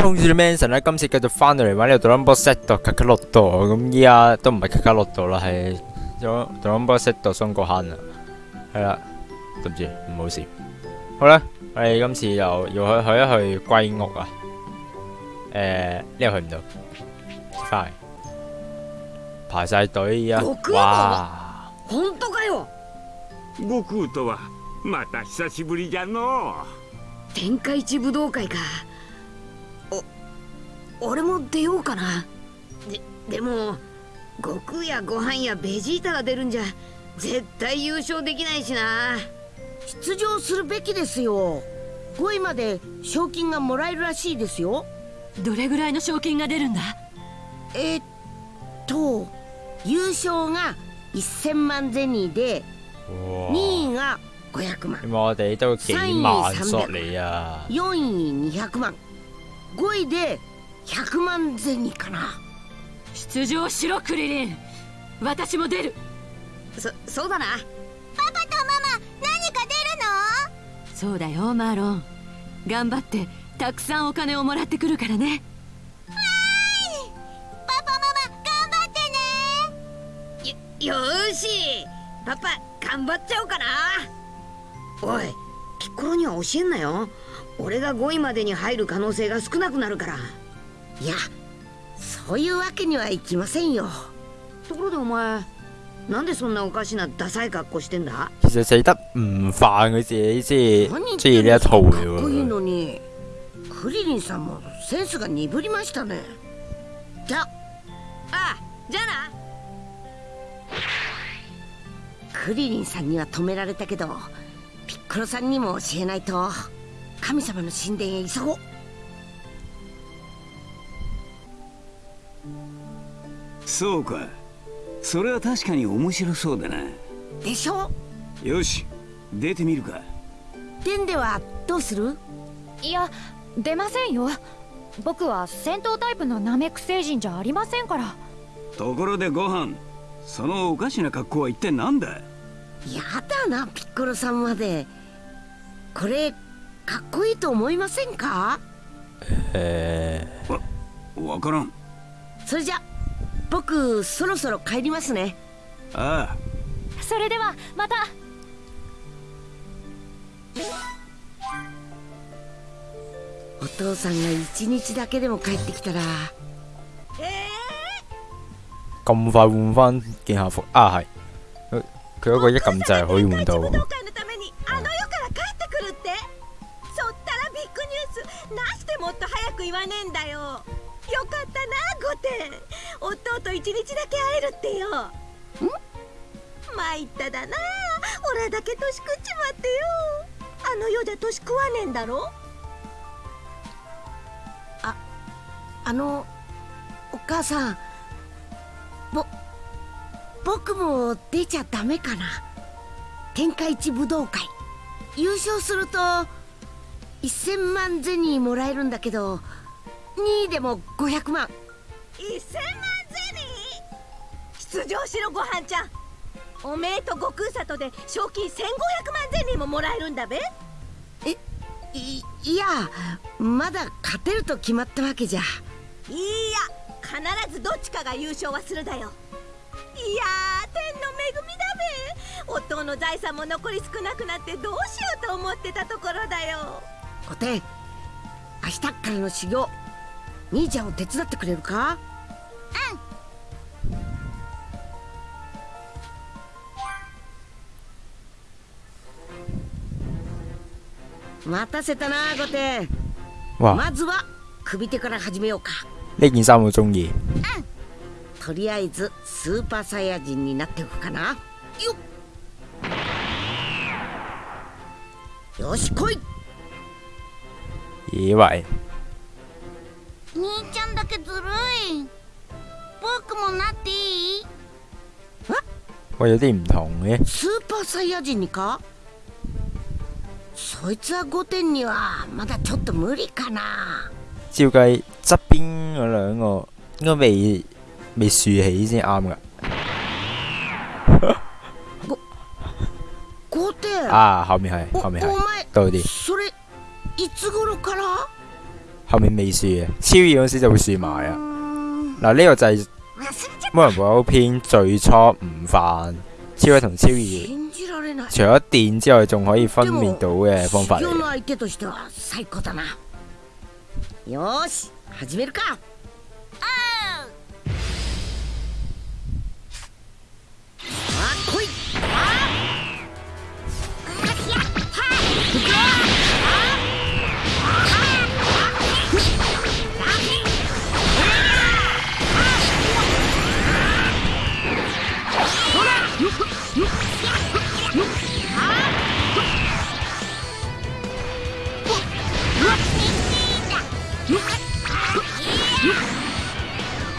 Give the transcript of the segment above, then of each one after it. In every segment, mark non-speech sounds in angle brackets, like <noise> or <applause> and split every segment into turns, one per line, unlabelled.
同住 Manson 咧，今次繼續翻到嚟玩呢個 Dragon Ball Z 度卡卡洛度，咁依家都唔係卡卡洛度啦，係咗 Dragon Ball Z 度松果坑啦，係啦，對唔住，唔好笑。好啦，我哋今次又要去去一去龜屋啊，誒呢度去唔到，翻嚟排晒隊啊，哇！
本当かよ
悟空とはまた久しぶりじゃの
天下一武道会かお 俺も出ようかな。ででも悟空やご飯やベジータが出るんじゃ絶対優勝できないしな。
出場するべきですよ。5位まで賞金がもらえるらしいですよ。
どれぐらいの賞金が出るんだ？
えっと優勝が1000万ゼニーで
哇
！2位が500万。
因為我哋都幾萬索嚟啊
，4位200万。5位で100萬ゼニーかな。
出場しろクリリン。私も出る。
そそうだな。
そうだよマーロン。頑張ってたくさんお金をもらってくるからね。
よよーし。パパ頑張っちゃおうかな。おいピッコロには教えんなよ。俺が5位までに入る可能性が少なくなるから
いやそういうわけにはいきませんよ。
ところでお前なんでそんなおかしなダサい格好してんだ？
其實死得唔飯佢自己先
何言っ
中意
てんの
呢一套
か
嘅
っこいい
喎。
のに。クリリンさんもセンスが鈍りましたね。じゃ。あ
ああじゃあな。
クリリンさんには止められたけどピッコロさんにも教えないと神様の神殿へ急ごう
そうか。それは確かに面白そうだな。
でしょ？
よし出てみるか。
殿ではどうする？
いや出ませんよ。僕は戦闘タイプのナメック星人じゃありませんから。
ところでご飯そのおかしな格好は一体何だ？
やだなピッコロさんまで。これかっこいいと思いませんか？
誒
わからん。
それじゃ僕そろそろ帰りますね。
ああ。
それではまた。
お父さんが一日だけでも帰ってきたら。
咁快換翻件校服啊係，佢佢嗰個一撳掣可以換到。
もっと早く言わねえんだよ。よかったな御殿弟一日だけ会えるってよ。ん参っただな。俺だけ年食っちまってよ。あの世じゃ年食わねえんだろ。
ああのお母さん。ぼ僕も出ちゃダメかな。天下一武道会。優勝すると1000万ゼニーもらえるんだけど2位でも500万。
1000万ゼニー。出場しろごはんちゃん。おめえと悟空里で賞金1500万ゼニーももらえるんだべ。
いいやまだ勝てると決まったわけじゃ。
いいや必ずどっちかが優勝はするだよ。いやー天の恵みだべ。夫の財産も残り少なくなってどうしようと思ってたところだよ。
おてん明日からの修行兄ちゃんを手伝ってくれるか？うん待たせたな御殿
哇！
まずは首手から始めようか。
呢件衫我中意。
とりあえずスーパーサイヤ人になっておくかな。よっ。よし来い。
以為
兄ちゃんだけずるい僕もなっていい
我有啲唔同嘅。
スーパーサイヤ人にかそいつは御殿にはまだちょっと無理かな
照計側邊嗰兩個應該未未豎起先啱㗎。
御殿
啊，後面係
お
後面係
お前
多啲。
それいつ頃から
後面未輸嘅，超二嗰時就會輸埋啊。 嗱呢個就係
忘れちゃっ
魔人布歐篇最初唔犯超一同超二，
信じられない
除咗電之外，仲可以分辨到嘅方法嚟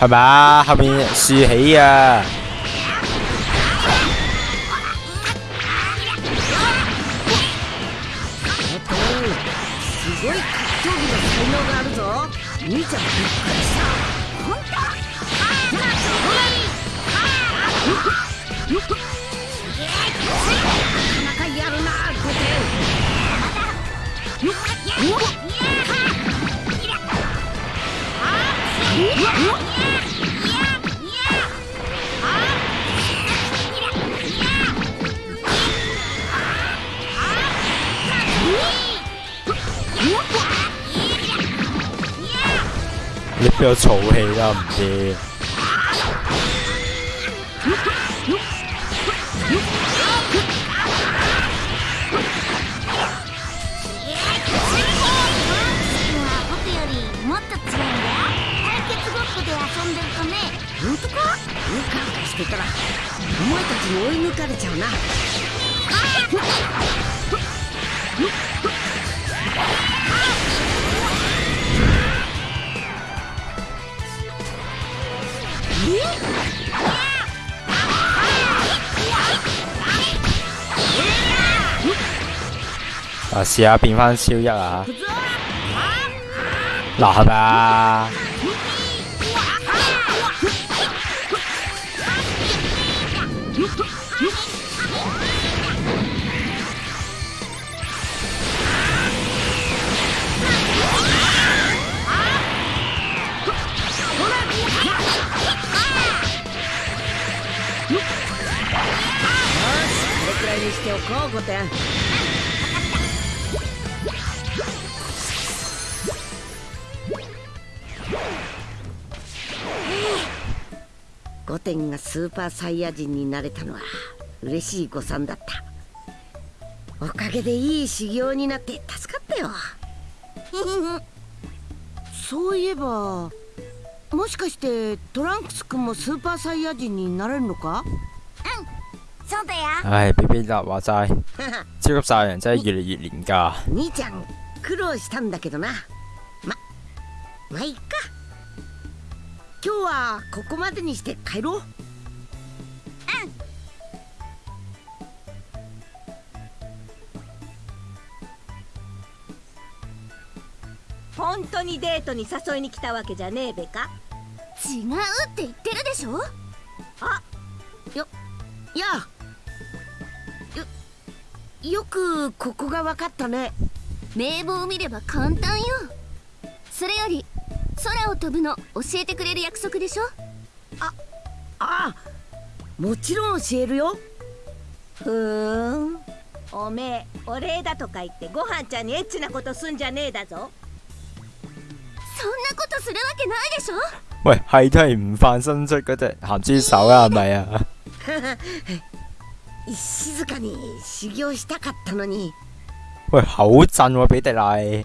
係咪啊？後面豎起啊！
す <laughs>
俾我嘈氣啦，唔知。
本当かうかうかしてたらお前たちに追い抜かれちゃうな。
啊，試下變翻超一啊！嗱，係咪啊？
これくらいにしておこうコテンゴテンがスーパーサイヤ人になれたのは嬉しい誤算だった。おかげでいい修行になって助かったよ。<laughs> そういえばもしかしてトランクス君もスーパーサイヤ人になれるのか？
そうだよ。
唉，B B 達話齋，超級賽人真係越嚟越廉價。
兄ちゃん苦労したんだけどな。ままあいいか今日はここまでにして帰ろう。
本当にデートに誘いに来たわけじゃねえべか？
違うって言ってるでしょ？
いや。よよくここが分かったね。
名簿を見れば簡単よ。それより空を飛ぶの教えてくれる約束でしょ？
ああもちろん教えるよ。
ふーん。おめえお礼だとか言ってご飯ちゃんにエッチなことすんじゃねえだぞ。
そんなことするわけないでしょ？
喂，係都係唔犯新出嗰隻鹹豬手啊，係咪啊？
静か <laughs> に修行したかったのに。
喂，好震喎，比迪麗。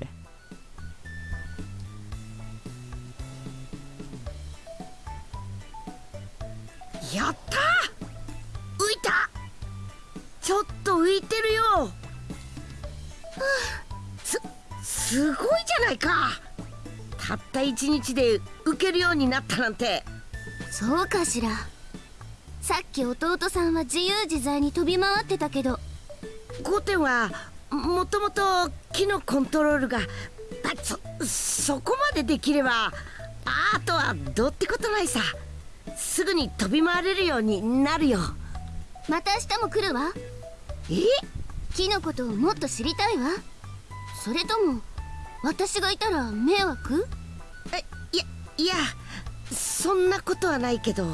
ちょっと浮いてるよ。はあすすごいじゃないか。たった一日で浮けるようになったなんて。
そうかしら。さっき弟さんは自由自在に飛び回ってたけど。
ゴテンはもともと木のコントロールがあそそこまでできればあとはどうってことないさ。すぐに飛び回れるようになるよ。
また明日も来るわ
え？
木のことをもっと知りたいわ。それとも私がいたら迷惑？
いやそんなことはないけど。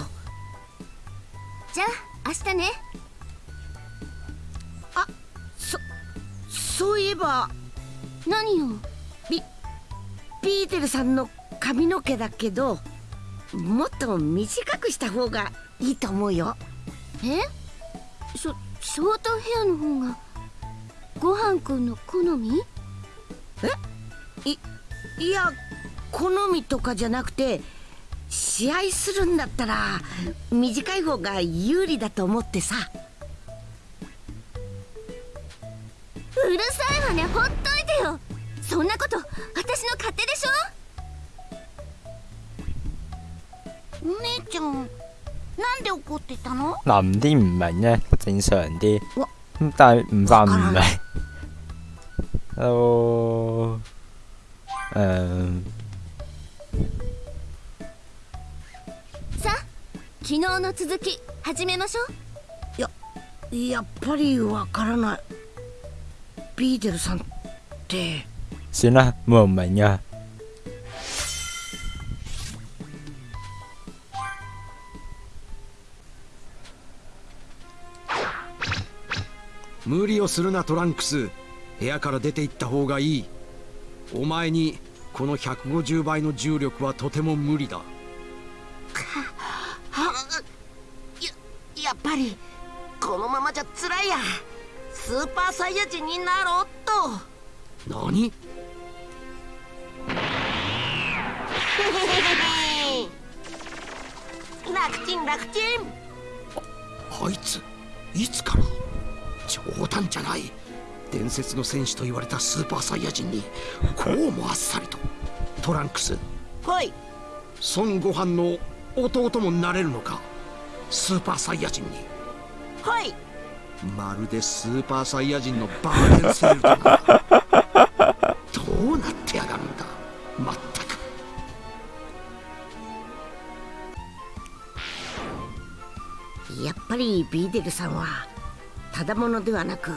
じゃあ明日ね。
そそういえば。
何よ
ピーテルさんの髪の毛だけどもっと短くした方がいいと思うよ。
え？ショショートヘアの方がごはんくんの好み？
いや好みとかじゃなくて試合するんだったら短い方が有利だと思ってさ。
うるさいわねほっといてよ。そんなこと私の勝手でしょ？
お姉ちゃん怒ってたの
男啲唔明咧，正常啲
哇。
咁但係唔化唔
わから
明。都誒
さあ昨日の続き始めましょう
やっぱりわからないピーテルさんって
算啦，冇人明噶。
無理をするなトランクス。部屋から出て行った方がいい。お前にこの150倍の重力はとても無理だ。
やっぱりこのままじゃ辛いや。スーパーサイヤ人になろうっと。
何？<laughs>
楽ちん楽ちん。
あいついつから？冗談じゃない伝説の戦士と言われたスーパーサイヤ人にこうもあっさりとトランクス
はい
孫悟飯の弟もなれるのかスーパーサイヤ人に。
はい。
まるでスーパーサイヤ人のバーゲンセールだな <laughs> どうなってやがるんだまったく。
やっぱりビーデルさんはただものではなく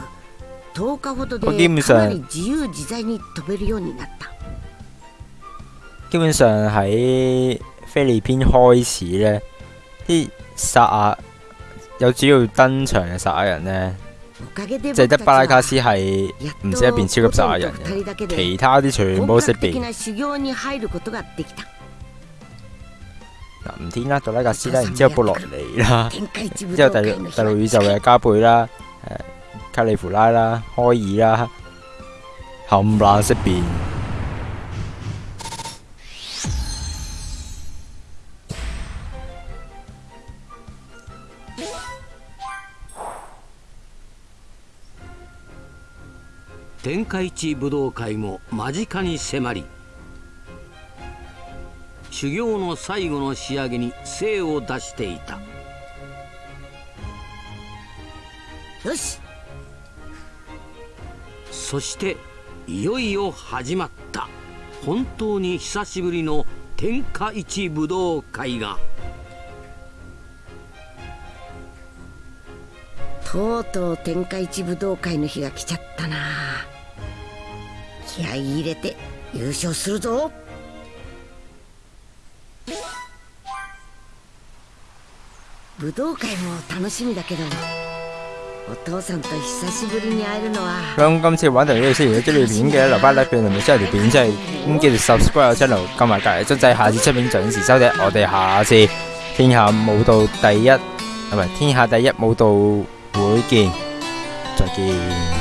10日ほどでかなり自由自在に飛べるようになった。
基本上喺菲律賓開始咧，啲薩亞有主要登場嘅薩亞人咧，
おかげで
淨係得巴拉卡斯係唔識一變超級薩亞人嘅，
で
其他啲全部都識變。
本格的な修行に入ることができた。
嗱，唔天啦，杜拉格斯啦，然之後布洛尼啦，之後第第六宇宙嘅加貝啦，誒卡利芙拉啦，開爾啦，冚唪唥識變。
天下一武道会も間近に迫り修行の最後の仕上げに精を出していた
よし。
そしていよいよ始まった。本当に久しぶりの天下一武道会が。
とうとう天下一武道会の日が来ちゃったな。気合い入れて優勝するぞ。武道会も楽しみだけど。お父さんと久しぶりに會えるのは
咁今次玩到呢度先，如果中意片嘅留翻 like 俾同埋 share 條片出嚟，咁記住 subscribe 我 channel，撳埋隔離鐘仔，下次出片準時收聽。我哋下次天下武道第一，唔係天下第一武道會見，再見。